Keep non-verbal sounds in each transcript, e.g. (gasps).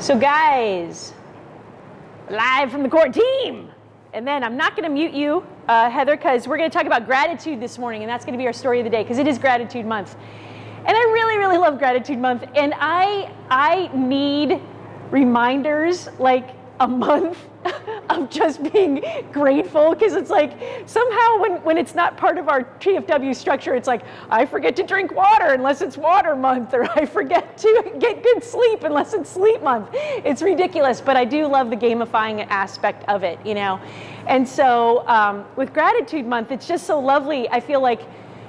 So guys, live from the core team. And then I'm not gonna mute you, uh, Heather, because we're gonna talk about gratitude this morning, and that's gonna be our story of the day, because it is gratitude month. And I really, really love gratitude month, and I, I need reminders like a month (laughs) of just being grateful because it's like somehow when, when it's not part of our TFW structure, it's like I forget to drink water unless it's water month, or I forget to get good sleep unless it's sleep month. It's ridiculous, but I do love the gamifying aspect of it, you know. And so um, with gratitude month, it's just so lovely. I feel like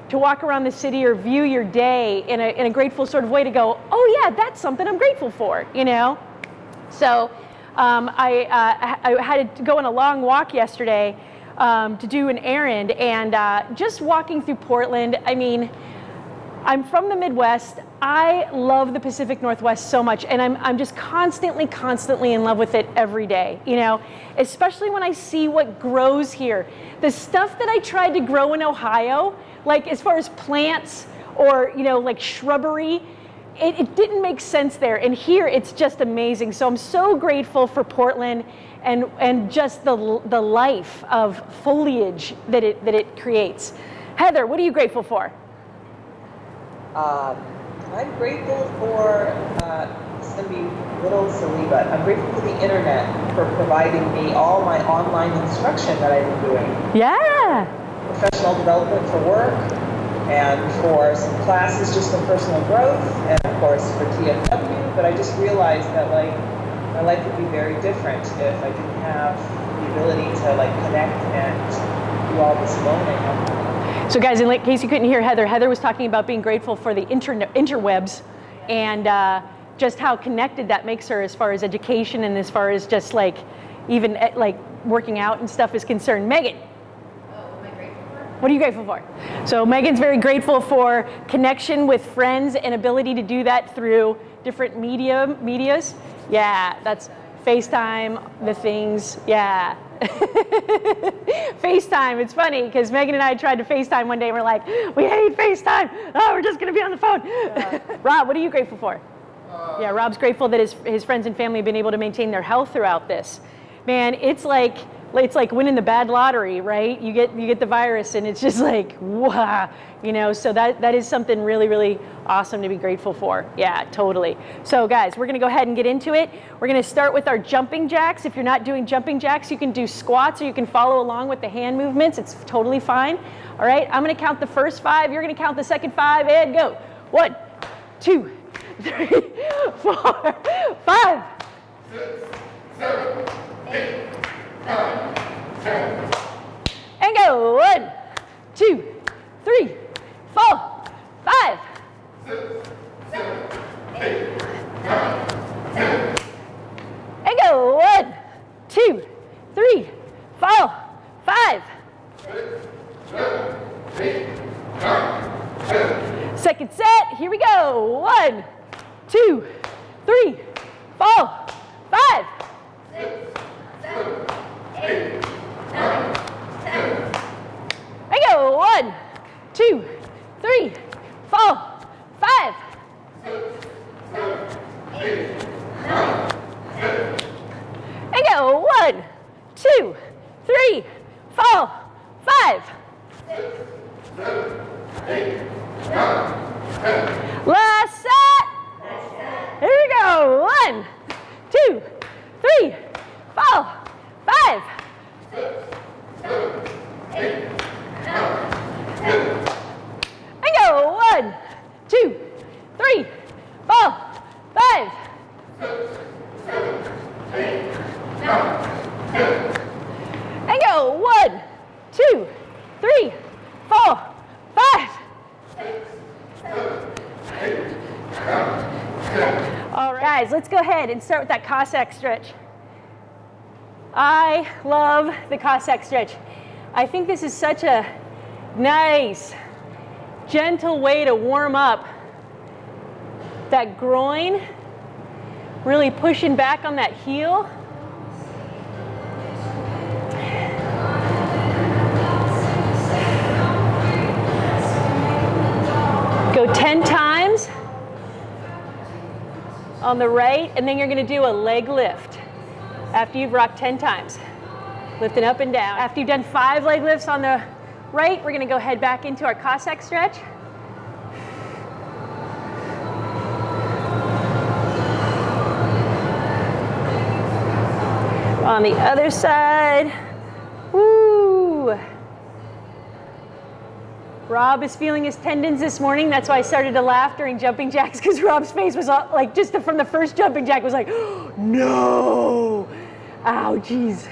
to walk around the city or view your day in a, in a grateful sort of way to go, oh yeah, that's something I'm grateful for, you know. So um, I, uh, I, had to go on a long walk yesterday um, to do an errand and uh, just walking through Portland, I mean, I'm from the Midwest. I love the Pacific Northwest so much, and I'm, I'm just constantly, constantly in love with it every day, you know, especially when I see what grows here. The stuff that I tried to grow in Ohio, like as far as plants or, you know, like shrubbery, it, it didn't make sense there. And here it's just amazing. So I'm so grateful for Portland and, and just the, the life of foliage that it, that it creates. Heather, what are you grateful for? Um, I'm grateful for, uh, it's going to be a little silly, but I'm grateful for the internet for providing me all my online instruction that I've been doing. Yeah. Professional development for work, and for some classes just for personal growth, and of course for TFW. But I just realized that like my life would be very different if I didn't have the ability to like connect and do all this learning. So guys, in case you couldn't hear Heather, Heather was talking about being grateful for the inter interwebs and uh, just how connected that makes her as far as education and as far as just like even eh, like working out and stuff is concerned. Megan, what are you grateful for? So Megan's very grateful for connection with friends and ability to do that through different media medias. Yeah, that's FaceTime, the things, yeah. (laughs) FaceTime, it's funny because Megan and I tried to FaceTime one day and we're like, we hate FaceTime. Oh, we're just gonna be on the phone. Yeah. (laughs) Rob, what are you grateful for? Uh, yeah, Rob's grateful that his, his friends and family have been able to maintain their health throughout this. Man, it's like, it's like winning the bad lottery, right? You get you get the virus, and it's just like wow, you know. So that that is something really really awesome to be grateful for. Yeah, totally. So guys, we're gonna go ahead and get into it. We're gonna start with our jumping jacks. If you're not doing jumping jacks, you can do squats, or you can follow along with the hand movements. It's totally fine. All right, I'm gonna count the first five. You're gonna count the second five, and go. One, two, (laughs) three, four, five. Six, seven, eight. And go. One, two, three, four, five. And go. One, two, three, four, five. Second set. Here we go. One, two, three, four, five. Eight, nine, ten. I go. One, two, three, four, five. Six, seven, eight, nine, ten. I go. One, two, three, four, five. Last set. Here we go. One, two, three, four, five. Six, seven, eight, nine, ten. And go. One, two, three, four, five. Six, seven, eight, nine, ten. And go. One, two, three, four, five. Six, seven, eight, nine, ten. All right, guys, let's go ahead and start with that Cossack stretch. I love the Cossack stretch. I think this is such a nice, gentle way to warm up that groin, really pushing back on that heel. Go 10 times. on the right, and then you're gonna do a leg lift after you've rocked 10 times. Lifting up and down. After you've done five leg lifts on the right, we're gonna go head back into our Cossack stretch. On the other side, woo. Rob is feeling his tendons this morning. That's why I started to laugh during jumping jacks because Rob's face was all, like just from the first jumping jack was like, (gasps) no, ow, jeez.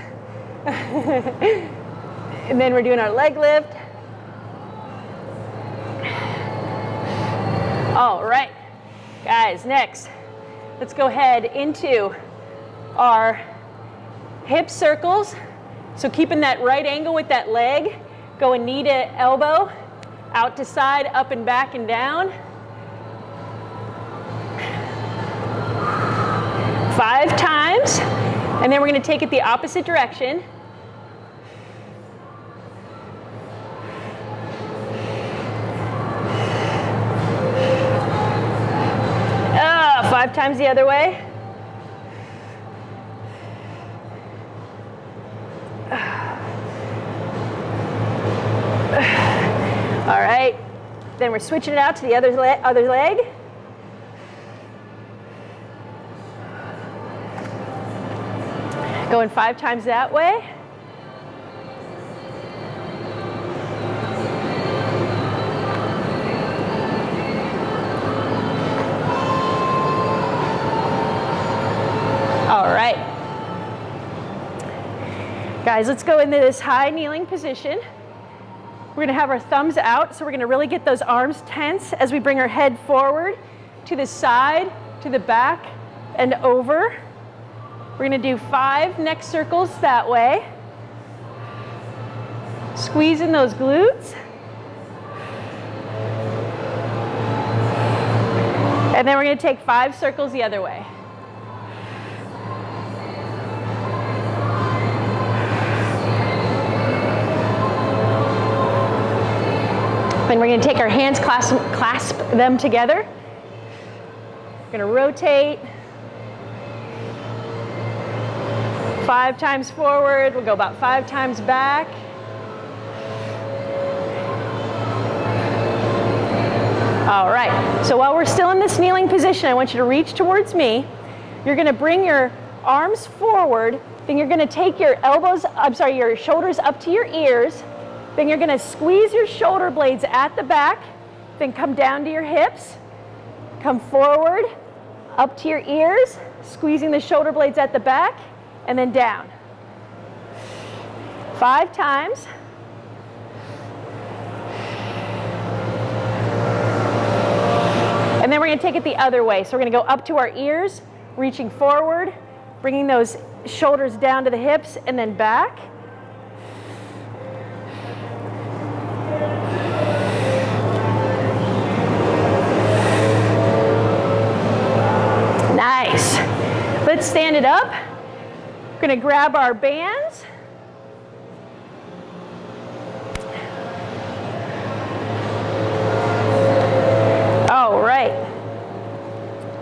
and then we're doing our leg lift. All right, guys, next, let's go ahead into our hip circles. So keeping that right angle with that leg, going knee to elbow, out to side, up and back and down. Five times, and then we're gonna take it the opposite direction. Ah, five times the other way. All right, then we're switching it out to the other, le other leg. Going five times that way. All right. Guys, let's go into this high kneeling position. We're gonna have our thumbs out, so we're gonna really get those arms tense as we bring our head forward, to the side, to the back, and over. We're gonna do five neck circles that way. Squeezing those glutes. And then we're gonna take five circles the other way. Then we're to take our hands, clasp, clasp them together. We're going to rotate. Five times forward. We'll go about five times back. All right. So while we're still in this kneeling position, I want you to reach towards me. You're going to bring your arms forward. Then you're going to take your elbows, I'm sorry, your shoulders up to your ears. Then you're gonna squeeze your shoulder blades at the back, then come down to your hips, come forward, up to your ears, squeezing the shoulder blades at the back, and then down. Five times. And then we're gonna take it the other way. So we're gonna go up to our ears, reaching forward, bringing those shoulders down to the hips, and then back. Nice. Let's stand it up. We're gonna grab our bands. All right.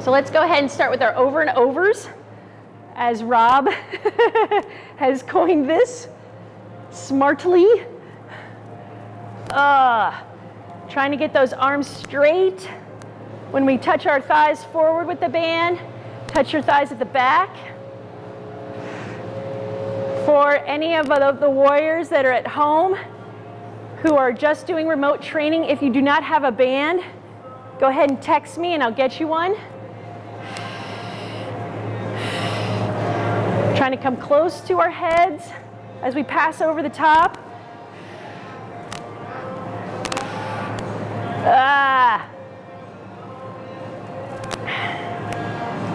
So let's go ahead and start with our over and overs as Rob (laughs) has coined this smartly. Uh, trying to get those arms straight. When we touch our thighs forward with the band, touch your thighs at the back. For any of the, warriors that are at home who are just doing remote training, if you do not have a band, go ahead and text me and I'll get you one. Trying to come close to our heads as we pass over the top. Ah.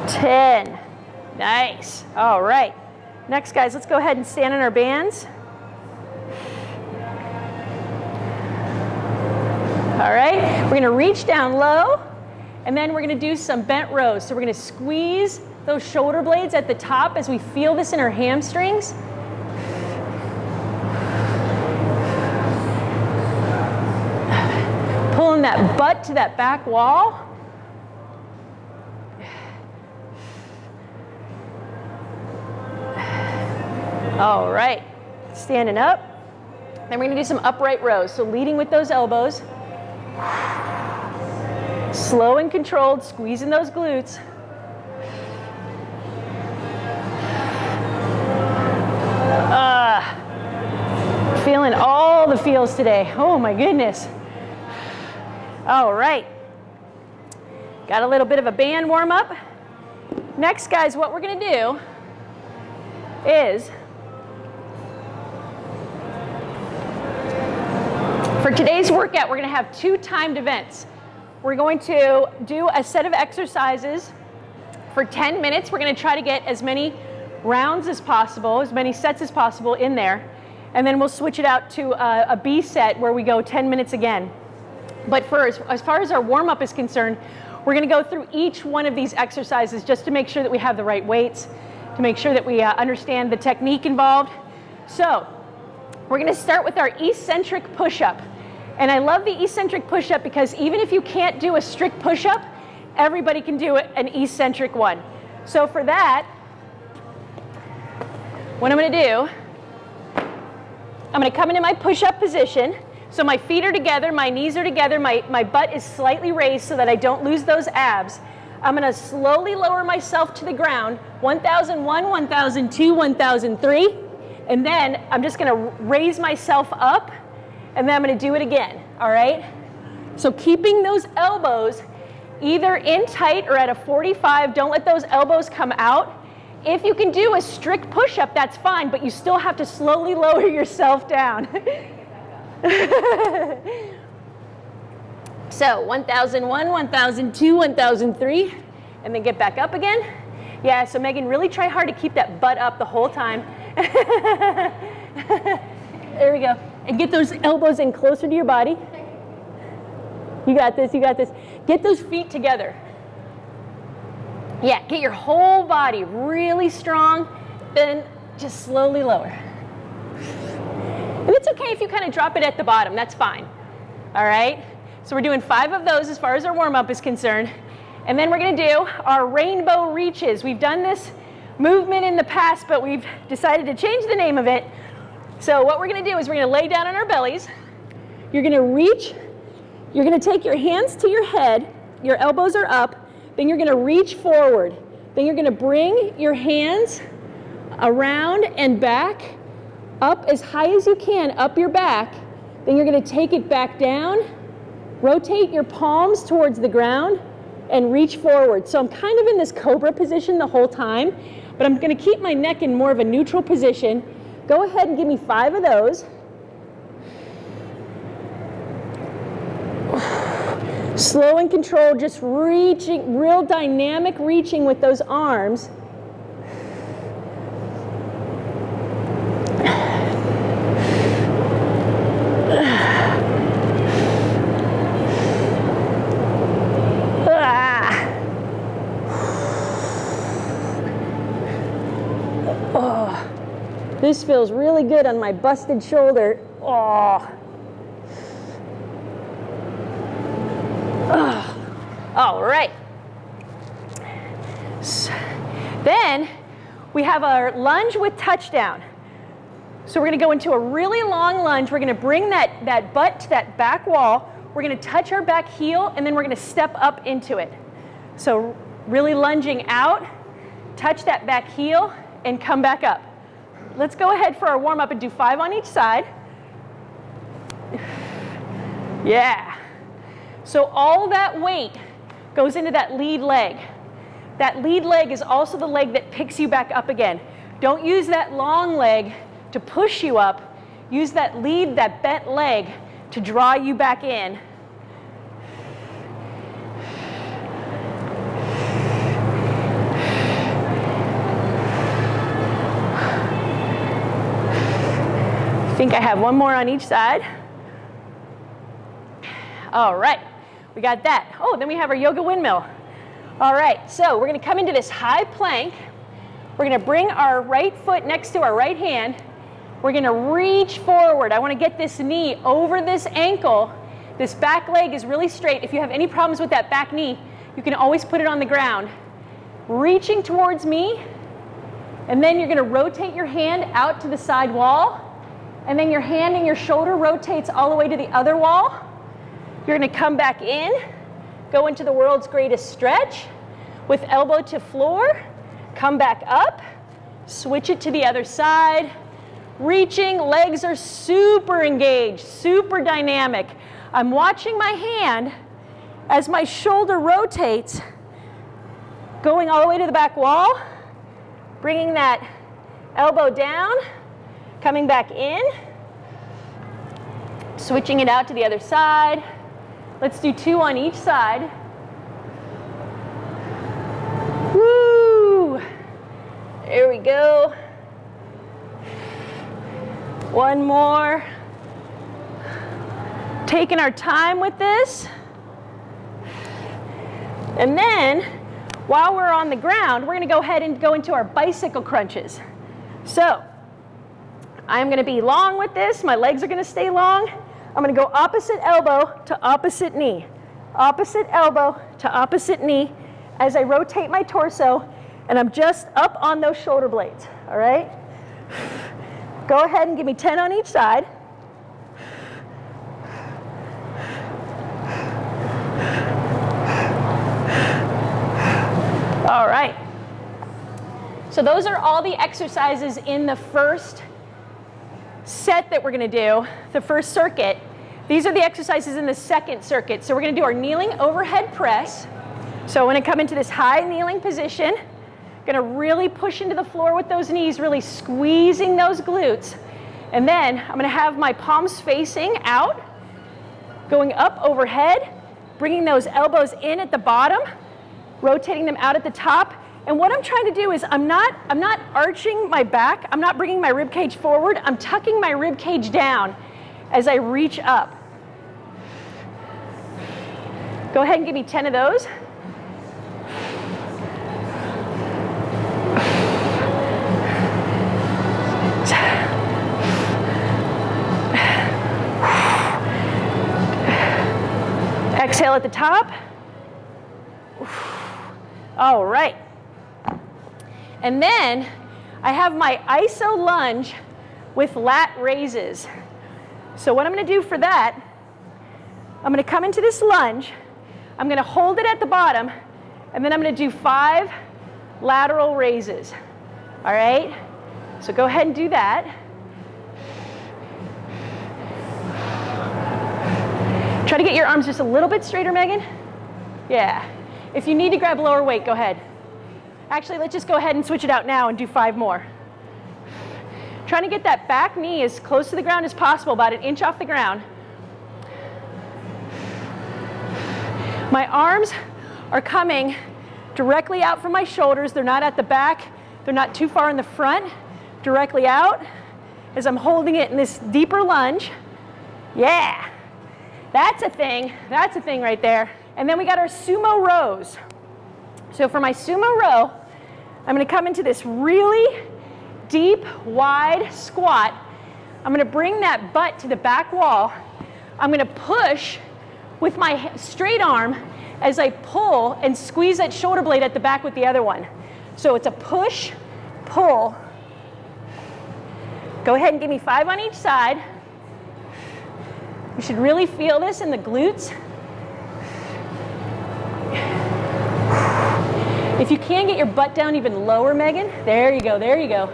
10. Nice. All right. Next, guys, let's go ahead and stand in our bands. All right. We're to reach down low, and then we're to do some bent rows. So we're to squeeze those shoulder blades at the top as we feel this in our hamstrings. Pulling that butt to that back wall. All right, standing up. Then we're gonna do some upright rows. So leading with those elbows. Slow and controlled, squeezing those glutes. Uh, feeling all the feels today. Oh my goodness. All right. Got a little bit of a band warm up. Next, guys, what we're gonna do is For today's workout, we're gonna have two timed events. We're going to do a set of exercises for 10 minutes. We're gonna try to get as many rounds as possible, as many sets as possible in there. And then we'll switch it out to a, a B set where we go 10 minutes again. But first, as far as our warm up is concerned, we're gonna go through each one of these exercises just to make sure that we have the right weights, to make sure that we uh, understand the technique involved. So, we're gonna start with our eccentric push-up. And I love the eccentric push-up because even if you can't do a strict push-up, everybody can do an eccentric one. So for that, what I'm gonna do, I'm gonna come into my push-up position. So my feet are together, my knees are together, my, my butt is slightly raised so that I don't lose those abs. I'm gonna slowly lower myself to the ground, 1001, 1002, 1003, and then I'm just gonna raise myself up and then I'm gonna do it again, all right? So keeping those elbows either in tight or at a 45, don't let those elbows come out. If you can do a strict push-up, that's fine, but you still have to slowly lower (laughs) yourself down. (laughs) so 1001, 1002, 1003, and then get back up again. Yeah, so Megan, really try hard to keep that butt up the whole time. (laughs) there we go and get those elbows in closer to your body. You got this, you got this. Get those feet together. Yeah, get your whole body really strong, then just slowly lower. And it's okay if you kind of drop it at the bottom, that's fine. All right? So we're doing five of those as far as our warm up is concerned. And then we're going to do our rainbow reaches. We've done this movement in the past, but we've decided to change the name of it so what we're gonna do is we're gonna lay down on our bellies. You're gonna reach, you're gonna take your hands to your head, your elbows are up, then you're gonna reach forward. Then you're gonna bring your hands around and back, up as high as you can, up your back. Then you're gonna take it back down, rotate your palms towards the ground, and reach forward. So I'm kind of in this cobra position the whole time, but I'm gonna keep my neck in more of a neutral position Go ahead and give me five of those. Slow and controlled, just reaching, real dynamic reaching with those arms. This feels really good on my busted shoulder. Oh. All right. So, then we have our lunge with touchdown. So we're gonna go into a really long lunge. We're gonna bring that, that butt to that back wall. We're gonna touch our back heel and then we're gonna step up into it. So really lunging out, touch that back heel and come back up. Let's go ahead for our warm up and do five on each side. Yeah. So all that weight goes into that lead leg. That lead leg is also the leg that picks you back up again. Don't use that long leg to push you up. Use that lead, that bent leg to draw you back in think I have one more on each side. All right, we got that. Oh, then we have our yoga windmill. All right, so we're gonna come into this high plank. We're gonna bring our right foot next to our right hand. We're gonna reach forward. I wanna get this knee over this ankle. This back leg is really straight. If you have any problems with that back knee, you can always put it on the ground. Reaching towards me, And then you're gonna rotate your hand out to the side wall. And then your hand and your shoulder rotates all the way to the other wall. You're gonna come back in, go into the world's greatest stretch with elbow to floor, come back up, switch it to the other side, reaching, legs are super engaged, super dynamic. I'm watching my hand as my shoulder rotates, going all the way to the back wall, bringing that elbow down, coming back in, switching it out to the other side. Let's do two on each side. Woo! There we go. One more. Taking our time with this. And then, while we're on the ground, we're gonna go ahead and go into our bicycle crunches. So, I'm gonna be long with this, my legs are gonna stay long. I'm gonna go opposite elbow to opposite knee, opposite elbow to opposite knee as I rotate my torso and I'm just up on those shoulder blades, all right? Go ahead and give me 10 on each side. All right. So those are all the exercises in the first set that we're going to do, the first circuit. These are the exercises in the second circuit. So we're going to do our kneeling overhead press. So I'm going to come into this high kneeling position, going to really push into the floor with those knees, really squeezing those glutes. And then I'm going to have my palms facing out, going up overhead, bringing those elbows in at the bottom, rotating them out at the top. And what I'm trying to do is I'm not, I'm not arching my back, I'm not bringing my rib cage forward, I'm tucking my rib cage down as I reach up. Go ahead and give me 10 of those. Exhale at the top. All right. And then I have my iso lunge with lat raises. So what I'm going to do for that, I'm going to come into this lunge. I'm going to hold it at the bottom, and then I'm going to do five lateral raises. All right? So go ahead and do that. Try to get your arms just a little bit straighter, Megan. Yeah. If you need to grab lower weight, go ahead. Actually, let's just go ahead and switch it out now and do five more. Trying to get that back knee as close to the ground as possible, about an inch off the ground. My arms are coming directly out from my shoulders. They're not at the back. They're not too far in the front. Directly out as I'm holding it in this deeper lunge. Yeah. That's a thing. That's a thing right there. And then we got our sumo rows. So for my sumo row, I'm going to come into this really deep, wide squat. I'm going to bring that butt to the back wall. I'm going to push with my straight arm as I pull and squeeze that shoulder blade at the back with the other one. So it's a push, pull. Go ahead and give me five on each side. You should really feel this in the glutes. If you can get your butt down even lower, Megan, there you go, there you go.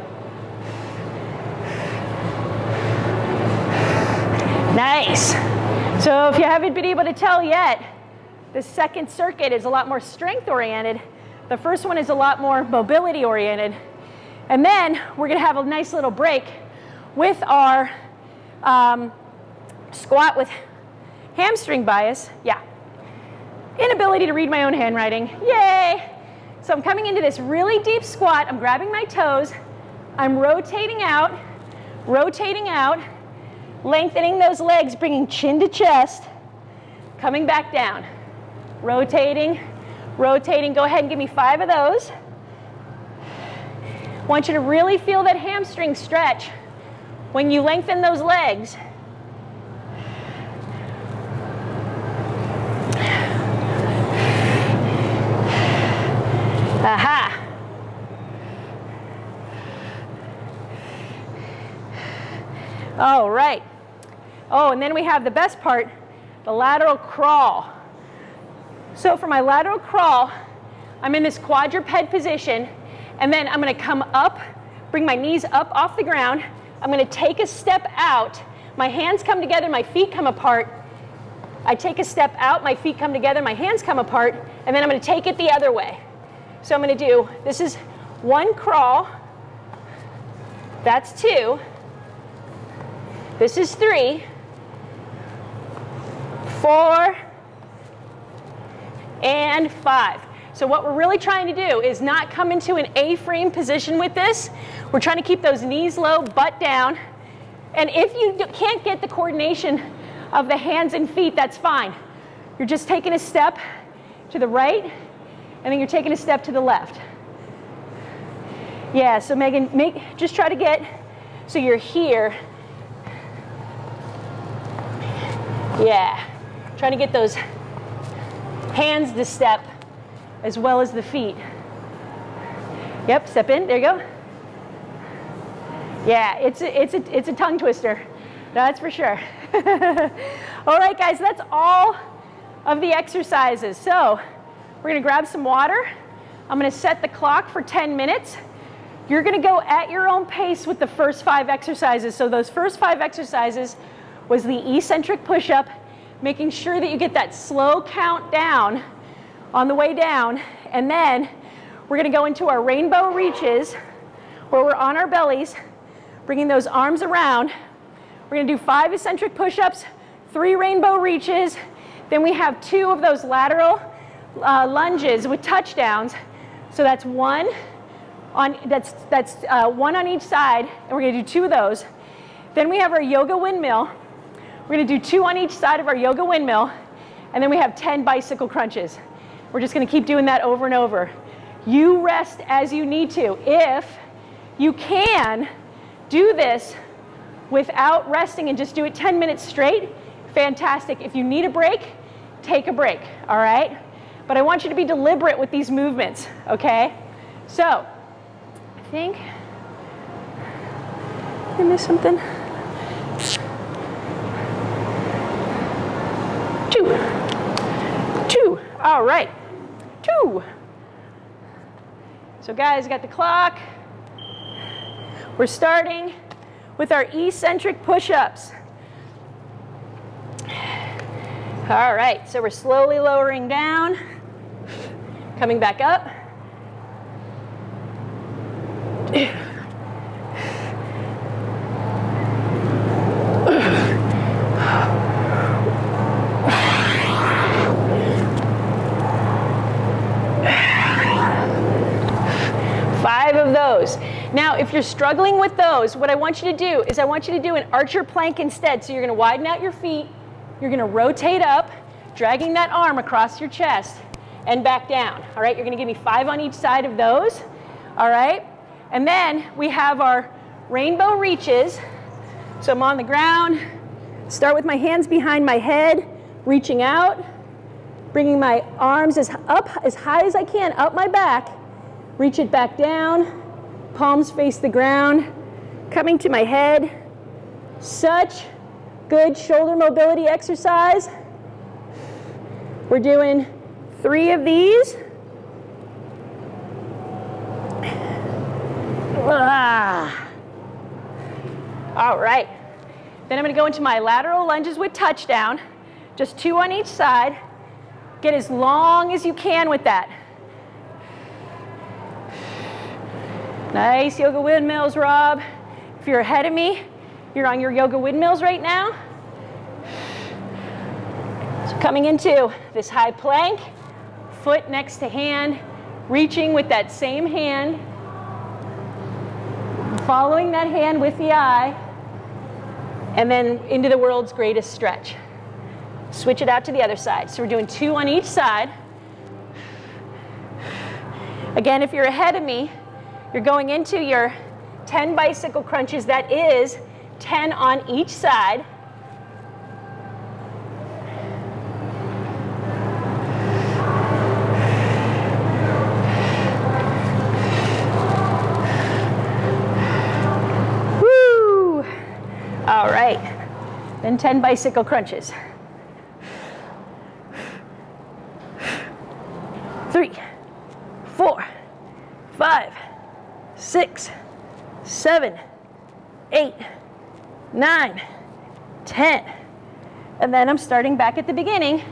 Nice. So if you haven't been able to tell yet, the second circuit is a lot more strength oriented. The first one is a lot more mobility oriented. And then we're gonna have a nice little break with our um, squat with hamstring bias. Yeah. Inability to read my own handwriting. Yay! So I'm coming into this really deep squat. I'm grabbing my toes. I'm rotating out, rotating out, lengthening those legs, bringing chin to chest, coming back down, rotating, rotating. Go ahead and give me five of those. want you to really feel that hamstring stretch when you lengthen those legs. Aha! All right. Oh, and then we have the best part, the lateral crawl. So for my lateral crawl, I'm in this quadruped position, and then I'm gonna come up, bring my knees up off the ground, I'm gonna take a step out, my hands come together, my feet come apart, I take a step out, my feet come together, my hands come apart, and then I'm gonna take it the other way. So I'm gonna do, this is one crawl, that's two, this is three, four, and five. So what we're really trying to do is not come into an A-frame position with this. We're trying to keep those knees low, butt down. And if you can't get the coordination of the hands and feet, that's fine. You're just taking a step to the right, and then you're taking a step to the left. Yeah, so Megan, make, just try to get, so you're here. Yeah, trying to get those hands to step as well as the feet. Yep, step in, there you go. Yeah, it's a, it's a, it's a tongue twister, that's for sure. (laughs) all right, guys, that's all of the exercises. So we're gonna grab some water. I'm gonna set the clock for 10 minutes. You're gonna go at your own pace with the first five exercises. So those first five exercises was the eccentric push-up, making sure that you get that slow count down on the way down. And then we're gonna go into our rainbow reaches where we're on our bellies, bringing those arms around. We're gonna do five eccentric push-ups, three rainbow reaches, then we have two of those lateral uh, lunges with touchdowns. So that's one on, that's, that's uh, one on each side, and we're gonna do two of those. Then we have our yoga windmill. We're gonna do two on each side of our yoga windmill, and then we have 10 bicycle crunches. We're just gonna keep doing that over and over. You rest as you need to. If you can do this without resting and just do it 10 minutes straight, fantastic. If you need a break, take a break, all right? But I want you to be deliberate with these movements, okay? So, I think, I missed something. Two, two, all right, two. So guys, got the clock. We're starting with our eccentric push-ups. All right, so we're slowly lowering down, coming back up. Five of those. Now, if you're struggling with those, what I want you to do is I want you to do an archer plank instead. So you're gonna widen out your feet, you're gonna rotate up, dragging that arm across your chest and back down. All right, you're gonna give me five on each side of those. All right, and then we have our rainbow reaches. So I'm on the ground, start with my hands behind my head, reaching out, bringing my arms as up as high as I can up my back, reach it back down, palms face the ground, coming to my head. Such good shoulder mobility exercise. We're doing three of these. Ah. All right. Then I'm going to go into my lateral lunges with touchdown. Just two on each side. Get as long as you can with that. Nice yoga windmills, Rob. If you're ahead of me, you're on your yoga windmills right now. So coming into this high plank, foot next to hand, reaching with that same hand, following that hand with the eye, and then into the world's greatest stretch. Switch it out to the other side. So we're doing two on each side. Again, if you're ahead of me, you're going into your 10 bicycle crunches. That is 10 on each side. Woo! All right. Then 10 bicycle crunches. Three, four, five, six, seven, eight, nine, 10. And then I'm starting back at the beginning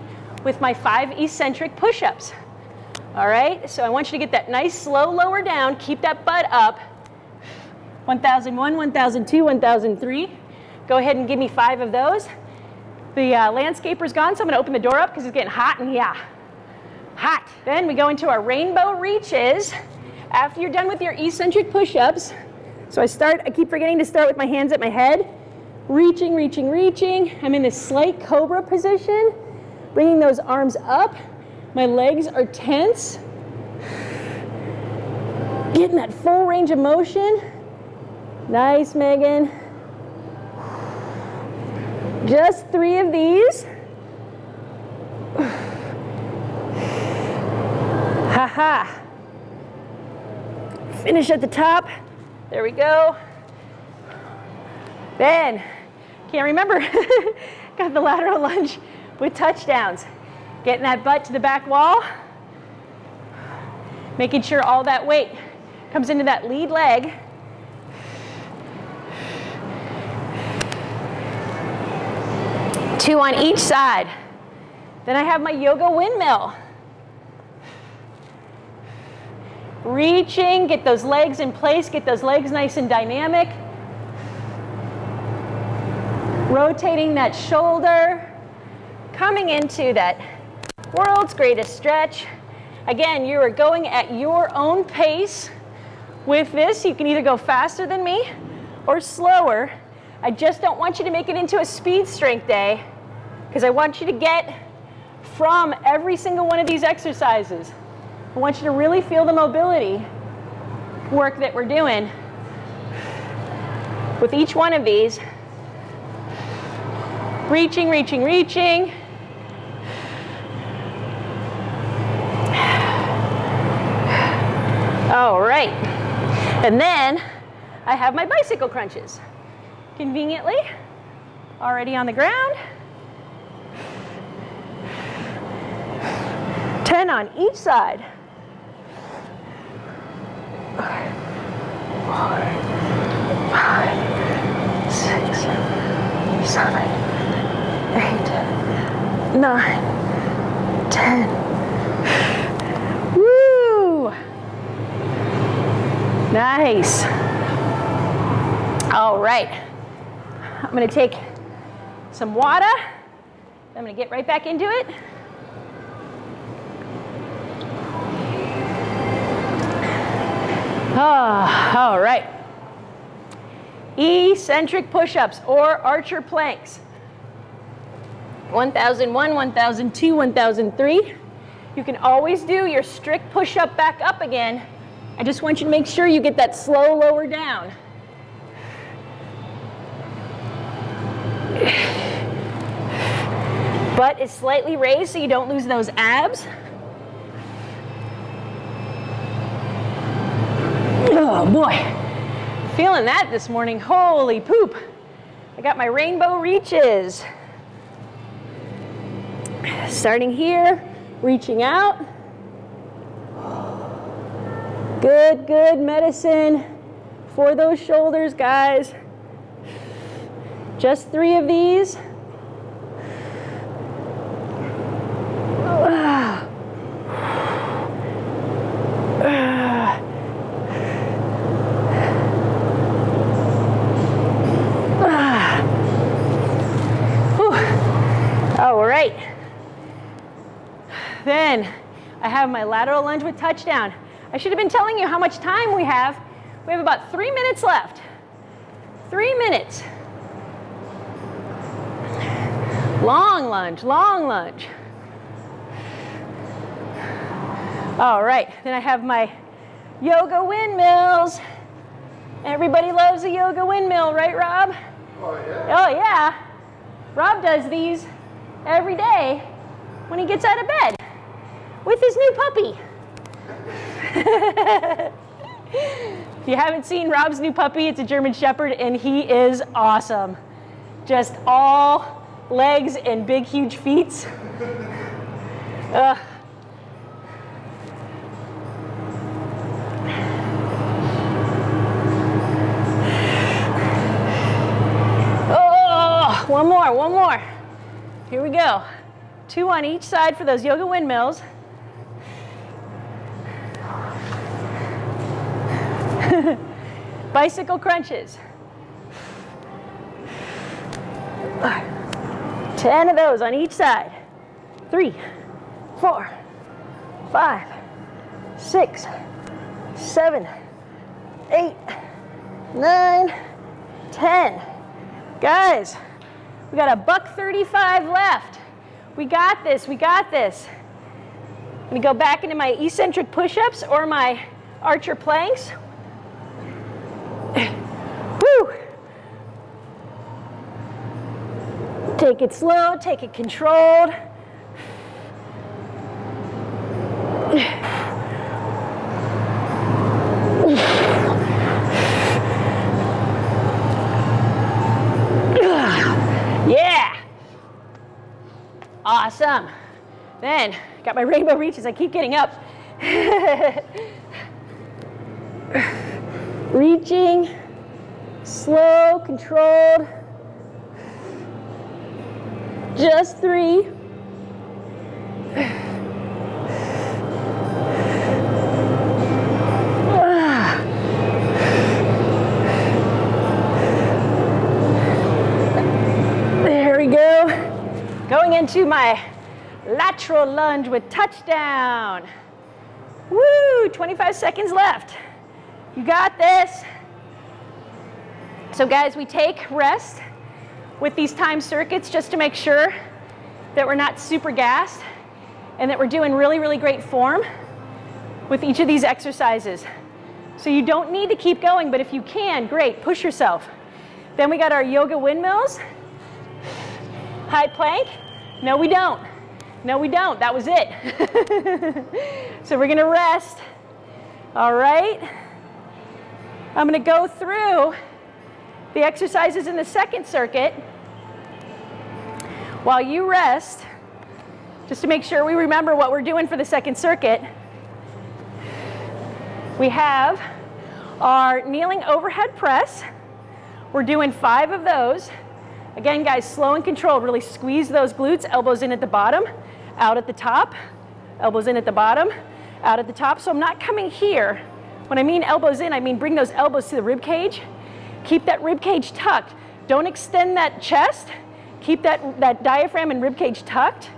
with my five eccentric push-ups. All right, so I want you to get that nice slow lower down, keep that butt up. 1001, 1002, 1003. Go ahead and give me five of those. The uh, landscaper's gone, so I'm gonna open the door up because it's getting hot and yeah, hot. Then we go into our rainbow reaches. After you're done with your eccentric push-ups, so I start, I keep forgetting to start with my hands at my head, reaching, reaching, reaching. I'm in this slight cobra position, bringing those arms up. My legs are tense. Getting that full range of motion. Nice, Megan. Just three of these. (sighs) Ha ha. Finish at the top. There we go. Then, can't remember, (laughs) got the lateral lunge with touchdowns. Getting that butt to the back wall. Making sure all that weight comes into that lead leg. Two on each side. Then I have my yoga windmill. Reaching, get those legs in place, get those legs nice and dynamic. Rotating that shoulder, coming into that world's greatest stretch. Again, you are going at your own pace. With this, you can either go faster than me or slower. I just don't want you to make it into a speed strength day because I want you to get from every single one of these exercises. I want you to really feel the mobility work that we're doing with each one of these. Reaching, reaching, reaching. All right. And then I have my bicycle crunches. Conveniently, already on the ground. 10 on each side. Four, five, six, seven, eight, nine, ten. Woo! Nice. All right. I'm going to take some water. I'm going to get right back into it. Ah, all right. Eccentric push-ups or archer planks. 1001, 1002, 1003. You can always do your strict push-up back up again. I just want you to make sure you get that slow lower down. Butt is slightly raised so you don't lose those abs. Oh boy, feeling that this morning. Holy poop. I got my rainbow reaches. Starting here, reaching out. Good, good medicine for those shoulders, guys. Just three of these. Ah. Ah. Then I have my lateral lunge with touchdown. I should have been telling you how much time we have. We have about three minutes left. Three minutes. Long lunge, long lunge. All right, then I have my yoga windmills. Everybody loves a yoga windmill, right, Rob? Oh, yeah. Oh, yeah. Rob does these every day when he gets out of bed with his new puppy. if you haven't seen Rob's new puppy, it's a German Shepherd, and he is awesome. just all legs and big, huge feet. Ugh. Oh, one more, one more. Here we go. Two on each side for those yoga windmills. (laughs) Bicycle crunches. 10 of those on each side. Three, four, five, six, seven, eight, nine, 10. Guys, we got a buck 35 left. We got this, we got this. Let me go back into my eccentric push-ups or my archer planks. Woo! Take it slow, take it controlled. Yeah! Awesome. Then, got my rainbow reaches. I keep getting up. (laughs) Reaching, slow, controlled. Just three. There we go. Going into my lateral lunge with touchdown. Woo, 25 seconds left. You got this. So guys, we take rest with these time circuits just to make sure that we're not super gassed and that we're doing really, really great form with each of these exercises. So you don't need to keep going, but if you can, great, push yourself. Then we got our yoga windmills, high plank. No, we don't. No, we don't. That was it. (laughs) so we're gonna rest. All right. I'm gonna go through the exercises in the second circuit while you rest, just to make sure we remember what we're doing for the second circuit. We have our kneeling overhead press. We're doing five of those. Again, guys, slow and controlled. Really squeeze those glutes, elbows in at the bottom, out at the top, elbows in at the bottom, out at the top. So I'm not coming here. When I mean elbows in, I mean bring those elbows to the rib cage. Keep that rib cage tucked. Don't extend that chest. Keep that, that diaphragm and rib cage tucked.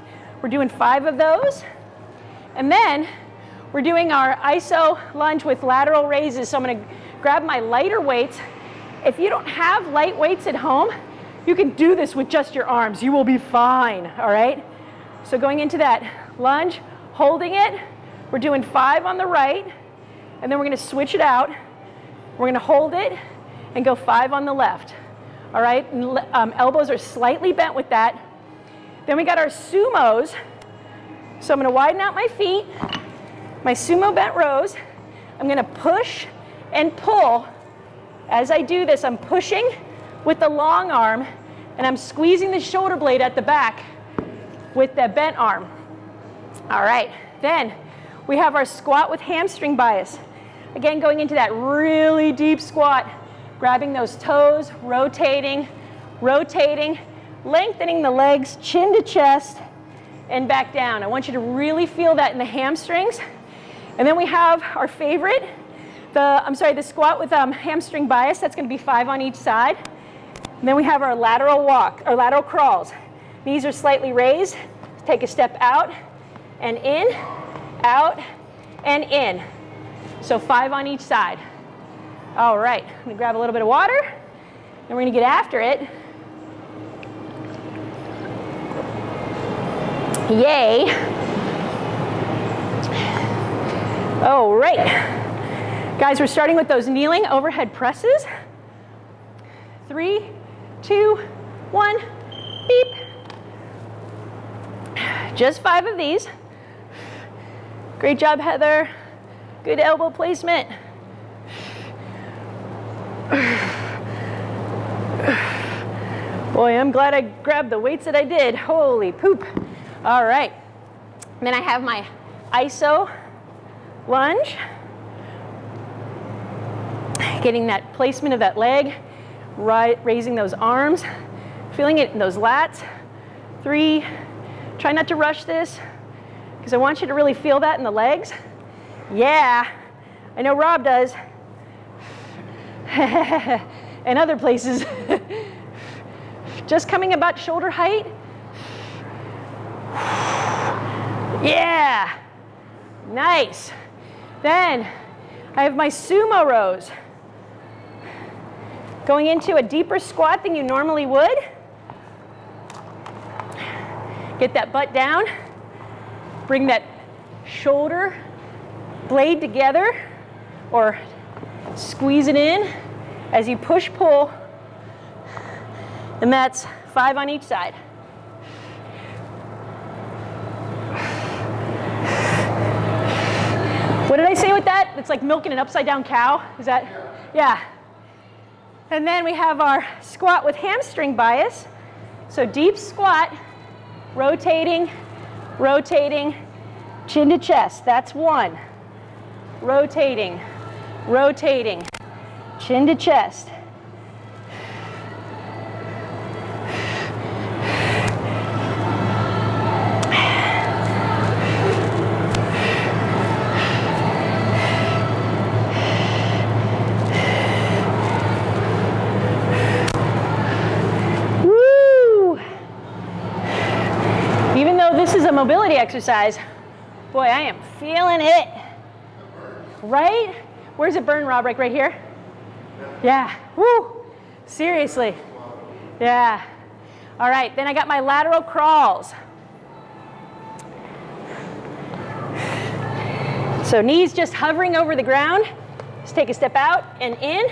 We're doing five of those. And then we're doing our iso lunge with lateral raises. So I'm gonna grab my lighter weights. If you don't have light weights at home, you can do this with just your arms. You will be fine, all right? So going into that lunge, holding it. We're doing five on the right, and then we're gonna switch it out. We're gonna hold it and go five on the left. All right, um, elbows are slightly bent with that. Then we got our sumos. So I'm gonna widen out my feet, my sumo bent rows. I'm gonna push and pull. As I do this, I'm pushing with the long arm and I'm squeezing the shoulder blade at the back with the bent arm. All right, then we have our squat with hamstring bias. Again, going into that really deep squat, grabbing those toes, rotating, rotating, lengthening the legs, chin to chest, and back down. I want you to really feel that in the hamstrings. And then we have our favorite, the, I'm sorry, the squat with um, hamstring bias. That's gonna be five on each side. And then we have our lateral walk, or lateral crawls. Knees are slightly raised. Take a step out and in, out and in. So five on each side. All right, I'm gonna grab a little bit of water and we're gonna get after it. Yay. All right. Guys, we're starting with those kneeling overhead presses. Three, two, one, beep. Just five of these. Great job, Heather. Good elbow placement. Boy, I'm glad I grabbed the weights that I did. Holy poop. All right. Then I have my iso lunge. Getting that placement of that leg, right, raising those arms, feeling it in those lats. Three, try not to rush this because I want you to really feel that in the legs. Yeah, I know Rob does. (laughs) and other places. (laughs) Just coming about shoulder height. (sighs) Yeah, nice. Then I have my sumo rows. Going into a deeper squat than you normally would. Get that butt down. Bring that shoulder blade together or squeeze it in as you push pull. And that's five on each side. What did I say with that? It's like milking an upside down cow. Is that? Yeah. And then we have our squat with hamstring bias. So deep squat, rotating, rotating, chin to chest. That's one. Rotating, rotating, chin to chest. Woo! Even though this is a mobility exercise, boy, I am feeling it. Right? Where's it burn, Rob? Like right here? Yeah. Woo! Seriously. Yeah. All right, then I got my lateral crawls. So knees just hovering over the ground. Just take a step out and in,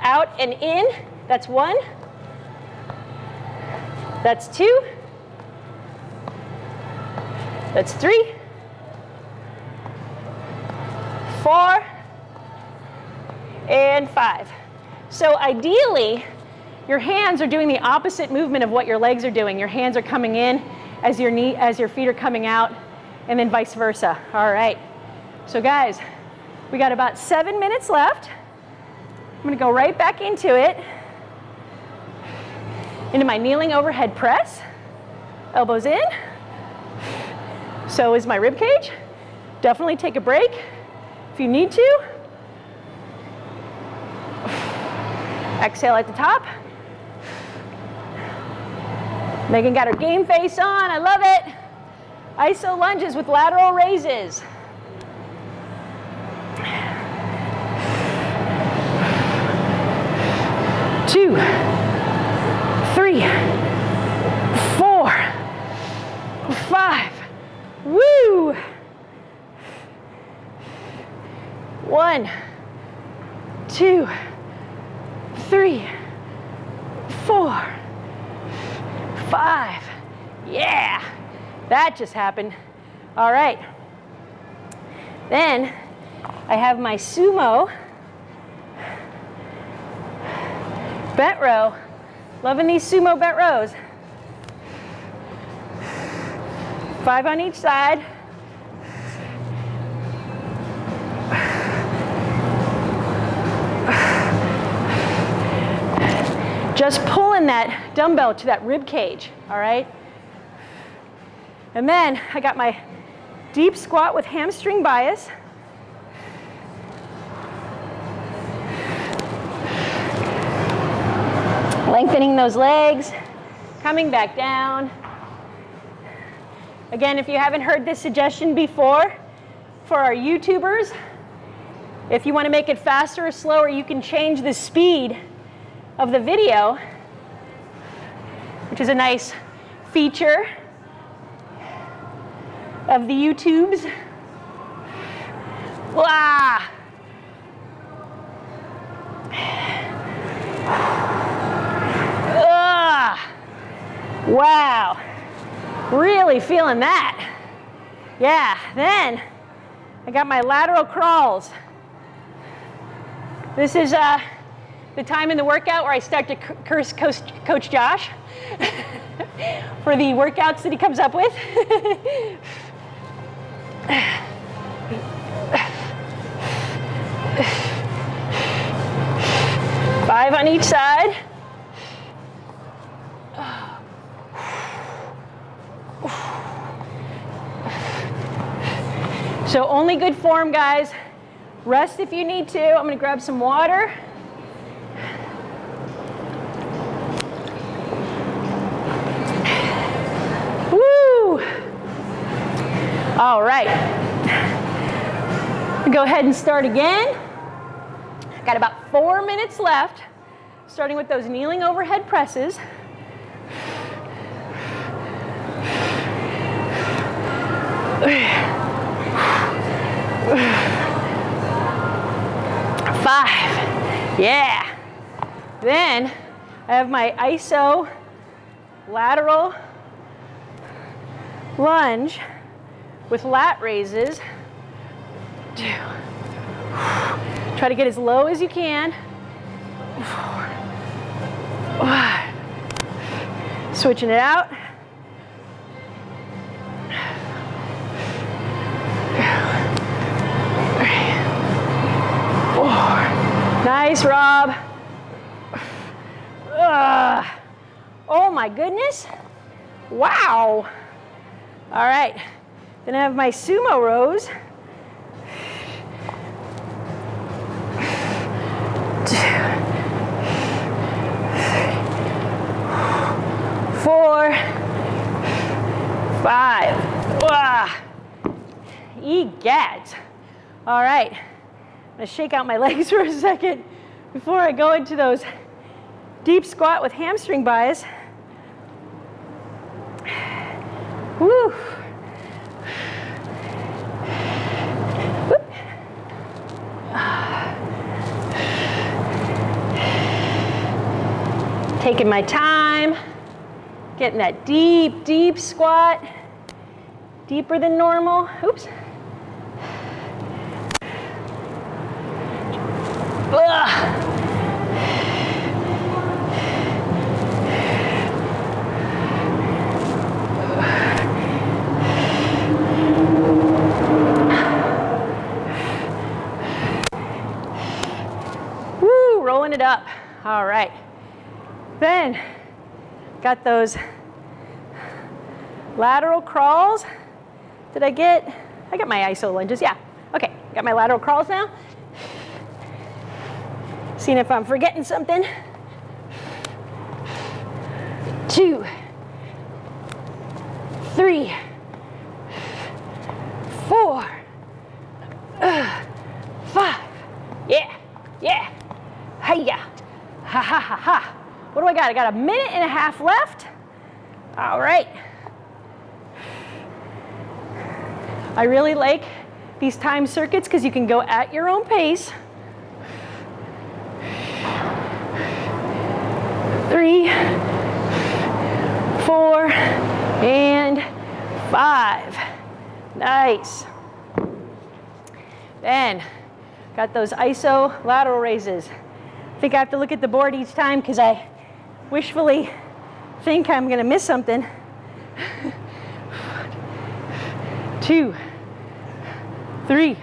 out and in. That's one. That's two. That's three. Four. And five. So ideally, your hands are doing the opposite movement of what your legs are doing. Your hands are coming in as your knee as your feet are coming out, and then vice versa. All right. So guys, we got about seven minutes left. I'm gonna go right back into it. Into my kneeling overhead press. Elbows in. So is my rib cage. Definitely take a break if you need to. Exhale at the top. Megan got her game face on. I love it. Iso lunges with lateral raises. Two, three, four, five. Woo! One, two, three, four, five. Yeah, that just happened. All right. Then I have my sumo bent row. Loving these sumo bent rows. Five on each side. Just pulling that dumbbell to that rib cage, all right? And then I got my deep squat with hamstring bias. Lengthening those legs, coming back down. Again, if you haven't heard this suggestion before, for our YouTubers, if you want to make it faster or slower, you can change the speed of the video, which is a nice feature of the YouTubes. Wow. Ugh. Wow. Really feeling that. Yeah, then I got my lateral crawls. This is uh, the time in the workout where I start to curse Coach, Josh (laughs) for the workouts that he comes up with. (laughs) Five on each side. So only good form, guys. Rest if you need to. I'm gonna grab some water. Woo! All right. Go ahead and start again. Got about four minutes left, starting with those kneeling overhead presses. Five. Yeah. Then I have my ISO lateral lunge with lat raises. Two. Try to get as low as you can. Switching it out. Nice, Rob. Ugh. Oh my goodness. Wow. All right. Then I have my sumo rows. Four, five. Ugh. Egat. All right. I'm gonna shake out my (laughs) legs for a second before I go into those deep squat with hamstring bias. Woo. Taking my time, getting that deep, deep squat, deeper than normal. Oops. Ugh. Woo, rolling it up. All right. Then, got those lateral crawls. Did I get, I got my iso lunges, yeah. Okay, got my lateral crawls now. Seeing if I'm forgetting something. Two, three, four, uh, five. Yeah, yeah. Hiya. Ha ha ha ha. What do I got? A minute and a half left. All right. I really like these time circuits because you can go at your own pace. Three, four, and five. Nice. Then, got those iso lateral raises. I think I have to look at the board each time because I wishfully think I'm going to miss something. Two, three,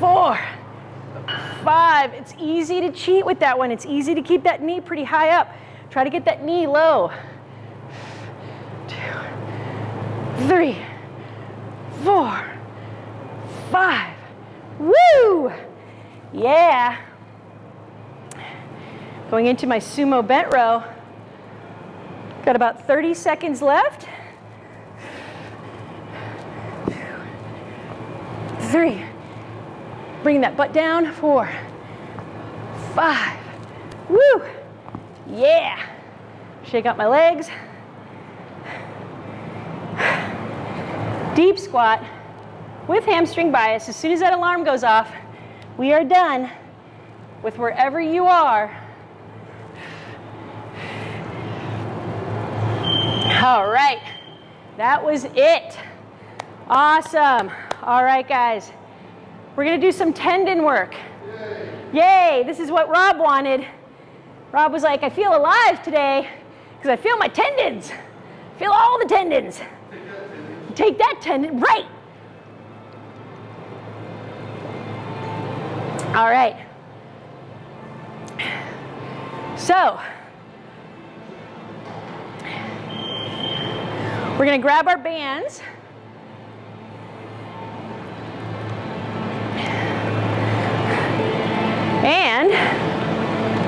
four, five. It's easy to cheat with that one. It's easy to keep that knee pretty high up. Try to get that knee low. Two, three, four, five. Woo! Yeah. Going into my sumo bent row. Got about 30 seconds left. Three. Bring that butt down. Four, five. Woo! Yeah. Shake out my legs. Deep squat with hamstring bias. As soon as that alarm goes off, we are done with wherever you are. All right, that was it. Awesome. All right, guys. We're gonna do some tendon work. Yay, this is what Rob wanted. Rob was like, I feel alive today because I feel my tendons. Feel all the tendons. Take that tendon, right. All right. So, we're going to grab our bands. And,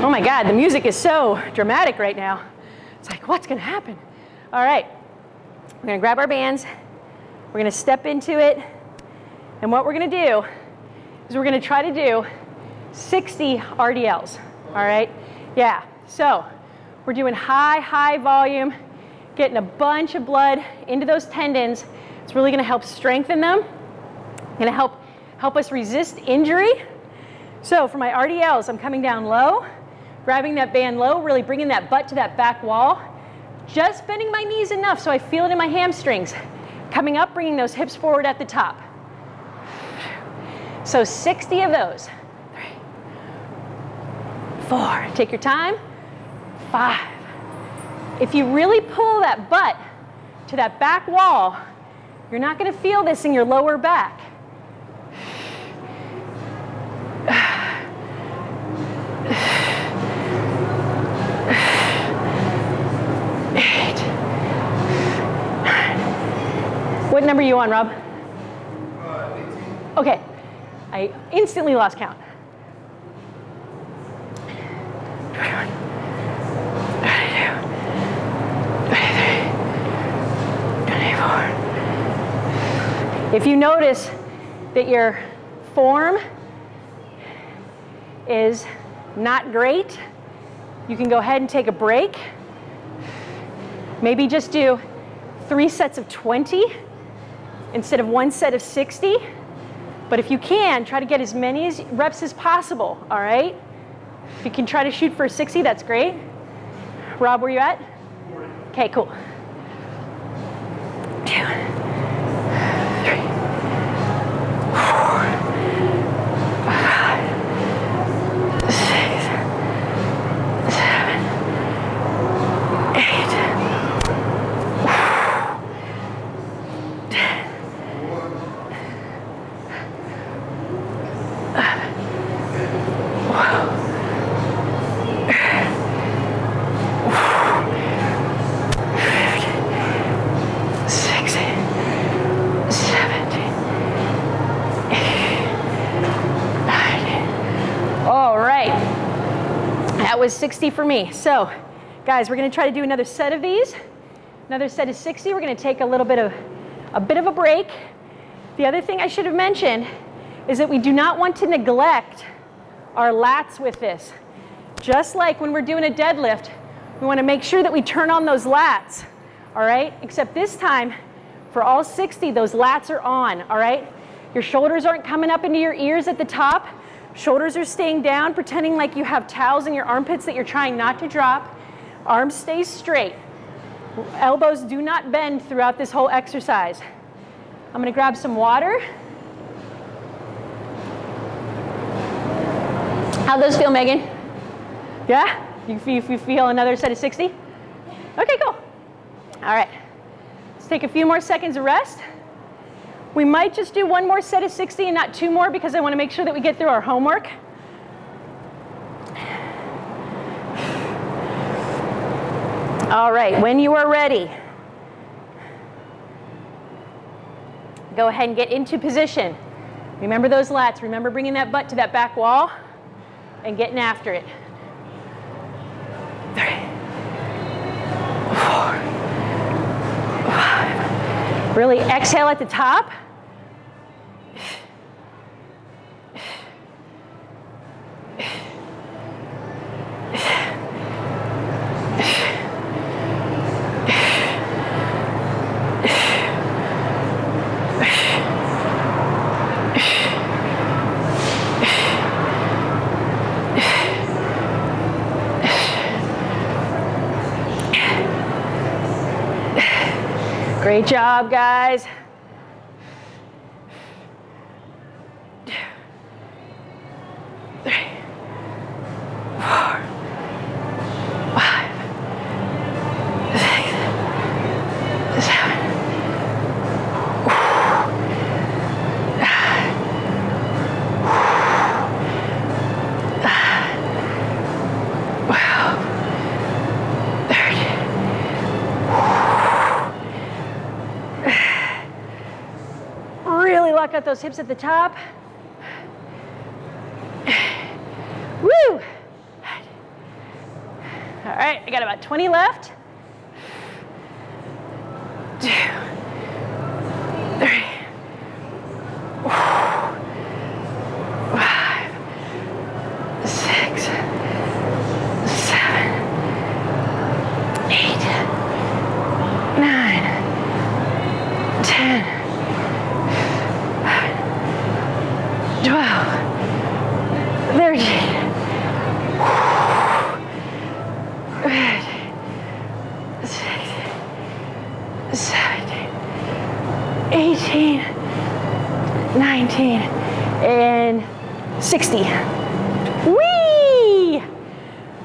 oh my God, the music is so dramatic right now. It's like, what's going to happen? All right. We're going to grab our bands. We're going to step into it. And what we're going to do is we're going to try to do 60 RDLs. All right? Yeah. So we're doing high, high volume, getting a bunch of blood into those tendons. It's really going to help strengthen them. To help help us resist injury. So for my RDLs, I'm coming down low, grabbing that band low, really bringing that butt to that back wall, just bending my knees enough so I feel it in my hamstrings. Coming up, bringing those hips forward at the top. So 60 of those. Three, four, take your time. Five. If you really pull that butt to that back wall, you're not gonna feel this in your lower back. Eight. What number are you on, Rob? Uh, okay. I instantly lost count. If you notice that your form is not great, you can go ahead and take a break. Maybe just do three sets of 20 instead of one set of 60. But if you can, try to get as many as reps as possible, all right? If you can try to shoot for 60, that's great. Rob, where you at? Okay, cool. Two, three, four, five, six, seven, eight, ten. Sixteen, seventeen, eighteen, nineteen. All right. That was 60 for me. So, guys, we're to try to do another set of these. Another set of 60. We're to take a little bit of a bit of a break. The other thing I should have mentioned is that we do not want to neglect our lats with this. Just like when we're doing a deadlift, we want to make sure that we turn on those lats, all right? Except this time, for all 60, those lats are on, all right? Your shoulders aren't coming up into your ears at the top. Shoulders are staying down, pretending like you have towels in your armpits that you're trying not to drop. Arms stay straight. Elbows do not bend throughout this whole exercise. I'm gonna grab some water. How those feel, Megan? Yeah? You, you, you feel another set of 60? Okay, cool. All right. Let's take a few more seconds of rest. We might just do one more set of 60 and not two more because I want to make sure that we get through our homework. All right, when you are ready, go ahead and get into position. Remember those lats. Remember bringing that butt to that back wall and getting after it. Three, four, five. Really exhale at the top. Great job, guys. Three, Out those hips at the top. Woo! All right, I got about 20 left. Two, three, five, six, seven, eight, nine, ten, twelve, thirteen. 18, 19, and 60. Whee!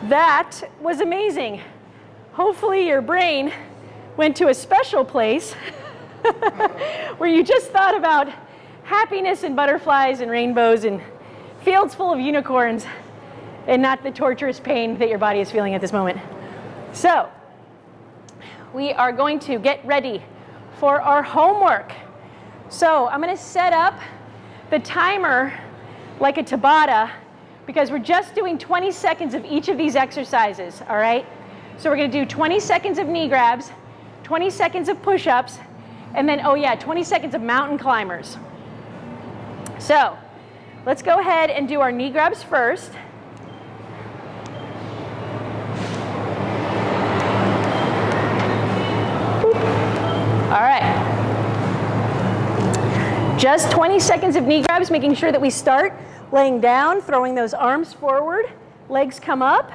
That was amazing. Hopefully your brain went to a special place (laughs) where you just thought about happiness and butterflies and rainbows and fields full of unicorns and not the torturous pain that your body is feeling at this moment. So, we are going to get ready for our homework. So I'm going to set up the timer like a Tabata because we're just doing 20 seconds of each of these exercises, all right? So we're going to do 20 seconds of knee grabs, 20 seconds of push-ups, and then, oh yeah, 20 seconds of mountain climbers. So let's go ahead and do our knee grabs first. All right. Just 20 seconds of knee grabs, making sure that we start laying down, throwing those arms forward, legs come up,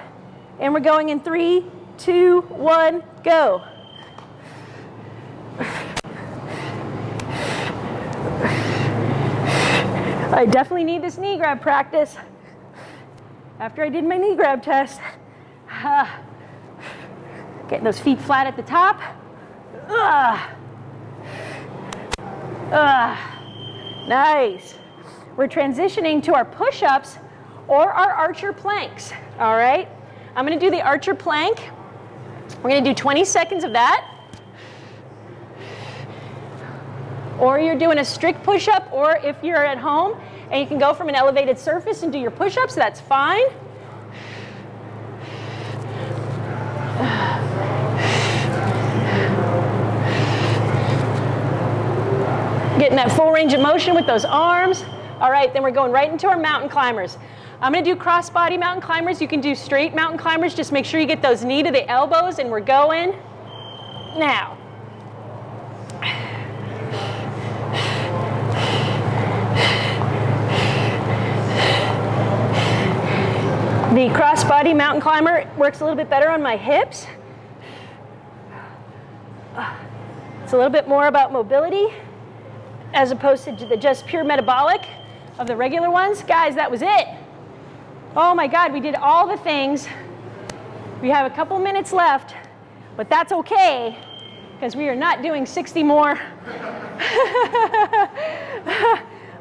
and we're going in three, two, one, go. I definitely need this knee grab practice. After I did my knee grab test, uh, getting those feet flat at the top. Uh, uh, nice. We're transitioning to our push-ups or our archer planks, all right? I'm gonna do the archer plank. We're gonna do 20 seconds of that. Or you're doing a strict push-up, or if you're at home and you can go from an elevated surface and do your push-ups, that's fine. Getting that full range of motion with those arms. All right, then we're going right into our mountain climbers. I'm gonna do cross-body mountain climbers. You can do straight mountain climbers. Just make sure you get those knee to the elbows and we're going now. The cross-body mountain climber works a little bit better on my hips. It's a little bit more about mobility as opposed to the just pure metabolic of the regular ones. Guys, that was it. Oh my God, we did all the things. We have a couple minutes left, but that's okay because we are not doing 60 more (laughs)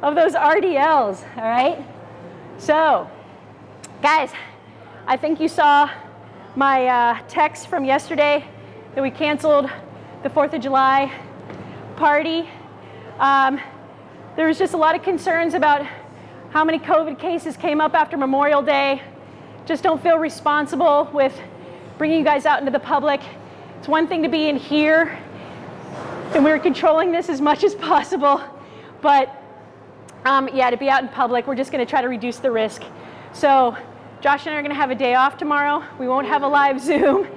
of those RDLs, all right? So, guys, I think you saw my uh, text from yesterday that we canceled the 4th of July party. Um, there was just a lot of concerns about how many COVID cases came up after Memorial Day. Just don't feel responsible with bringing you guys out into the public. It's one thing to be in here, and we are controlling this as much as possible, but um, yeah, to be out in public, we're just gonna try to reduce the risk. So Josh and I are gonna have a day off tomorrow. We won't have a live Zoom.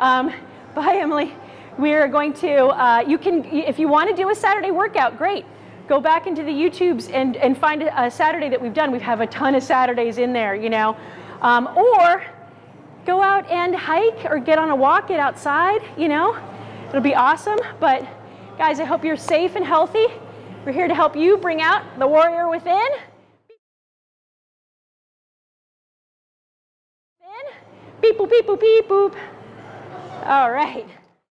Um, bye, Emily. We are going to, uh, you can, if you want to do a Saturday workout, great. Go back into the YouTubes and, and find a Saturday that we've done. We have a ton of Saturdays in there, you know. Um, or go out and hike or get on a walk, get outside, you know. It'll be awesome. But guys, I hope you're safe and healthy. We're here to help you bring out the warrior within. Beep boop, beep boop, beep boop. All right.